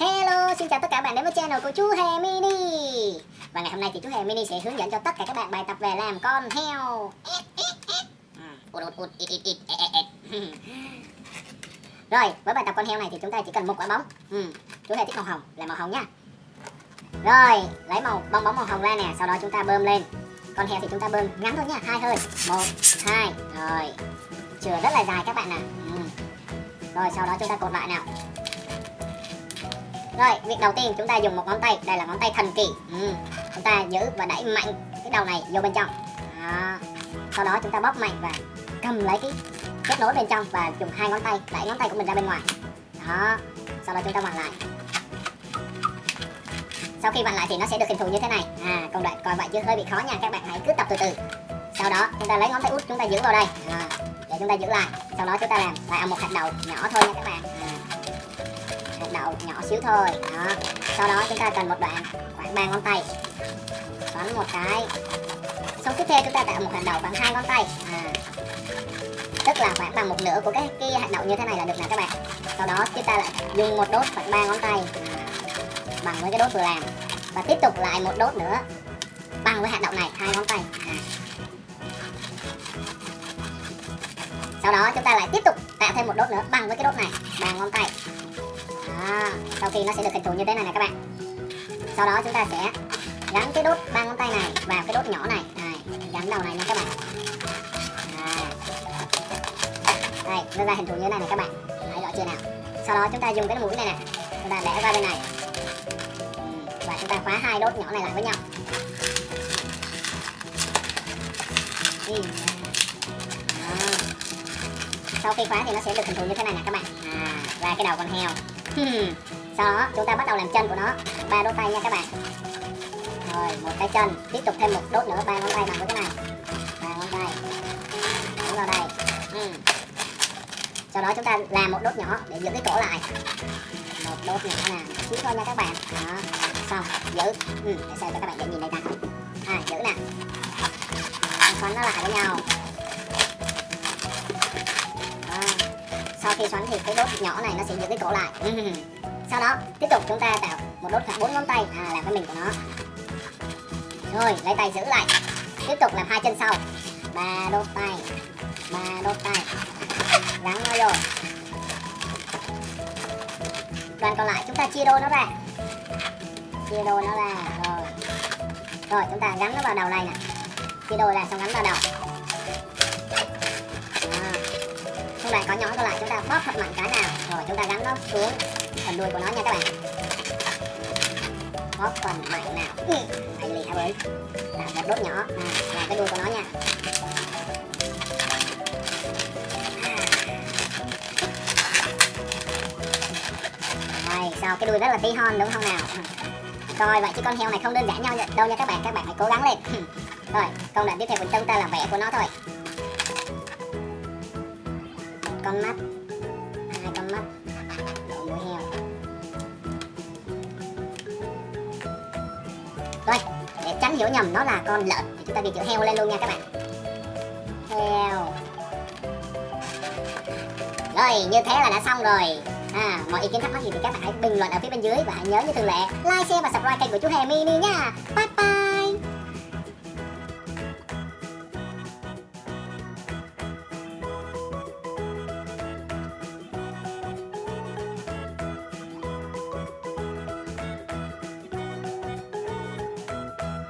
Hello, xin chào tất cả bạn đến với channel của chú Hề Mini. Và ngày hôm nay thì chú Hề Mini sẽ hướng dẫn cho tất cả các bạn bài tập về làm con heo. Rồi, với bài tập con heo này thì chúng ta chỉ cần một quả bóng. Ừ, Chú Hề thích màu hồng, là màu hồng nhá. Rồi, lấy màu bong bóng màu hồng ra nè Sau đó chúng ta bơm lên. Con heo thì chúng ta bơm ngắn thôi nha, hai hơi. Một hai rồi. Chừa rất là dài các bạn nè. ừ. Rồi, sau đó chúng ta cột lại nào rồi, việc đầu tiên chúng ta dùng một ngón tay, đây là ngón tay thần kỳ. Ừ. Chúng ta giữ và đẩy mạnh cái đầu này vô bên trong. Đó. Sau đó chúng ta bóp mạnh và cầm lấy cái kết nối bên trong và dùng hai ngón tay đẩy ngón tay của mình ra bên ngoài. Đó. Sau đó chúng ta vặn lại. Sau khi vặn lại thì nó sẽ được hình thù như thế này. À, công đoạn coi vậy chứ hơi bị khó nha, các bạn hãy cứ tập từ từ. Sau đó chúng ta lấy ngón tay út chúng ta giữ vào đây. À, để chúng ta giữ lại. Sau đó chúng ta làm lại một hạt đậu nhỏ thôi nha các bạn một đậu nhỏ xíu thôi. Đó. Sau đó chúng ta cần một đoạn khoảng ba ngón tay. Xoắn một cái. Xong tiếp theo chúng ta tạo một hạt đậu bằng hai ngón tay. À, tức là khoảng bằng một nửa của cái, cái hạt đậu như thế này là được nè các bạn. Sau đó chúng ta lại dùng một đốt khoảng ba ngón tay à, bằng với cái đốt vừa làm. Và tiếp tục lại một đốt nữa bằng với hạt đậu này hai ngón tay. À. sau đó chúng ta lại tiếp tục tạo thêm một đốt nữa bằng với cái đốt này ba ngón tay. À, sau khi nó sẽ được hình thù như thế này nè các bạn. Sau đó chúng ta sẽ gắn cái đốt ba ngón tay này vào cái đốt nhỏ này. Này gắn đầu này nha các bạn. Đây nó ra hình thù như thế này nè các bạn. Thấy rõ chưa nào? Sau đó chúng ta dùng cái mũi này nè chúng ta để qua bên này. Và chúng ta khóa hai đốt nhỏ này lại với nhau. Sau khi khóa thì nó sẽ được hình thù như thế này nè các bạn. À, ra cái đầu con heo. Ừ. sau đó chúng ta bắt đầu làm chân của nó. Ba đốt tay nha các bạn. Rồi một cái chân. Tiếp tục thêm một đốt nữa. Ba ngón tay bằng với cái này. Ba ngón tay. Đúng vào đây ừ. sau đó chúng ta làm một đốt nhỏ để giữ cái cổ lại. Một đốt nhỏ nè. Xíu thôi nha các bạn. Đó. Xong. Giữ. Ừ, để xem cho các bạn để nhìn đây ta à giữ nè. Xoắn nó lại với nhau. Sau khi xoắn thì cái đốt nhỏ này nó sẽ giữ cái cổ lại. Sau đó tiếp tục chúng ta tạo một đốt khoảng bốn ngón tay. À, làm cái mình của nó. Rồi lấy tay giữ lại. Tiếp tục làm hai chân sau. Ba đốt tay. Ba đốt tay. Gắn nó vô. Đoạn còn lại chúng ta chia đôi nó ra. Chia đôi nó ra. Rồi. Rồi chúng ta gắn nó vào đầu này nè. Chia đôi ra xong gắn vào đầu. Không bạn có nhói còn lại chúng ta bóp thật mạnh cái nào rồi chúng ta gắn nó xuống phần đuôi của nó nha các bạn. Bóp phần mạnh nào? Ừ, hay lì hả bới làm một đốt nhỏ. À, là cái đuôi của nó nha. À. Rồi sao cái đuôi rất là tí hon đúng không nào? Coi vậy chứ con heo này không đơn giản nhau đâu nha các bạn. Các bạn phải cố gắng lên. Rồi công đoạn tiếp theo của chúng ta là vẽ của nó thôi con mắt. Hai con mắt. Đậu mũi heo. Rồi để tránh hiểu nhầm nó là con lợn thì chúng ta ghi chữ heo lên luôn nha các bạn. Heo. Rồi như thế là đã xong rồi. À, mọi ý kiến thắc mắc gì thì các bạn hãy bình luận ở phía bên dưới và hãy nhớ như thường lệ like, share và subscribe kênh của chú Hề Mini nha. Bye bye.